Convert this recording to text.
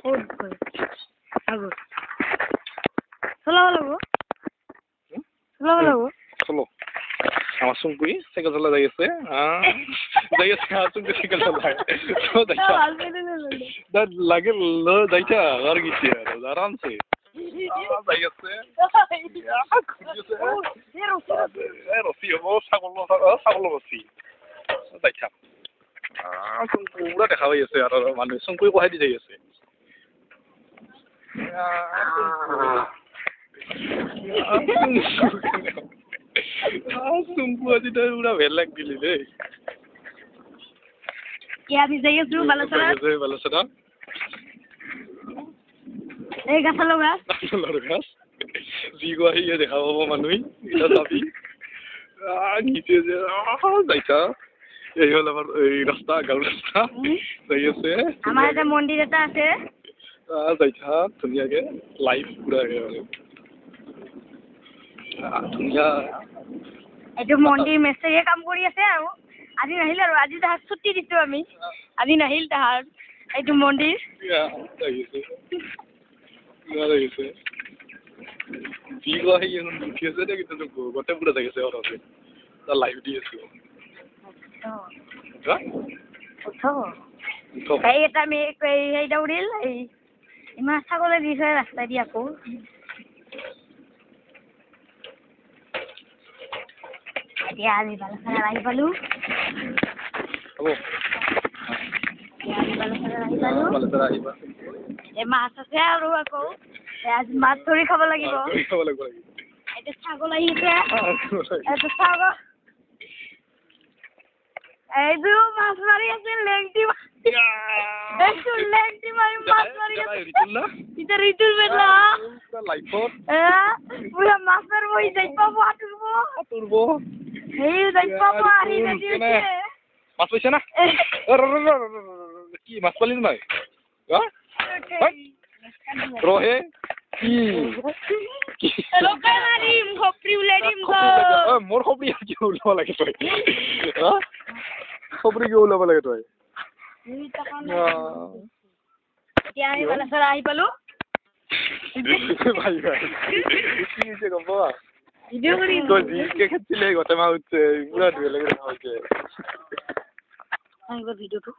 ক'ত গ'ল আগত যাইছা লাগে, ল যাইছা আর গেছি আর আরামসে। যাই আছে। রসি হব, ছাগল ছাগল রসি। যাইছা পাই আছে আর মানুহ। সুমকুই কহাই দি যাই দেখা পাব যাইছা এই হল আমার এই রাস্তা গাঁও রাস্তা আমাৰ এটা মন্দিৰ এটা আছে। আহ, যাইছা ধুনীয়াকে লাইফ পুৰা আহ, ধুনীয়া। এইটো মন্দিৰ মেস্ত্ৰীয়ে কাম কৰি আছে আৰু। আজি নাহিল আৰু আজি তাহাক ছুটি দিছোঁ আমি। আজি নাহিল তাহাৰ এইটো মন্দিৰ। উঠি আছে দে কিন্তু গোটেই পুৰা আছে ঘৰতে তাৰ লাইফ দি আছো। হা? উঠক। এটা মেয়ে এই হেৰিটা উৰিল এই ইমান ছাগলী দি থৈ ৰাস্তাইদি আকৌ। এতিয়া আজি বালাখানাত আহি পালোঁ। মাছ আছে আৰু আকৌ। আজি মাছ ধৰি খাব লাগিব। এতিয়া ছাগল আহিছে এইটো মাছ মাৰি আছে লেংটি মাছ নাই কি মোৰ খবৰি কি ওলাব লাগে তই খবৰি কি ওলাব লাগে তই এতিয়া আমি বালাচৰা আহি পালোঁ। ভিডিঅ'টো।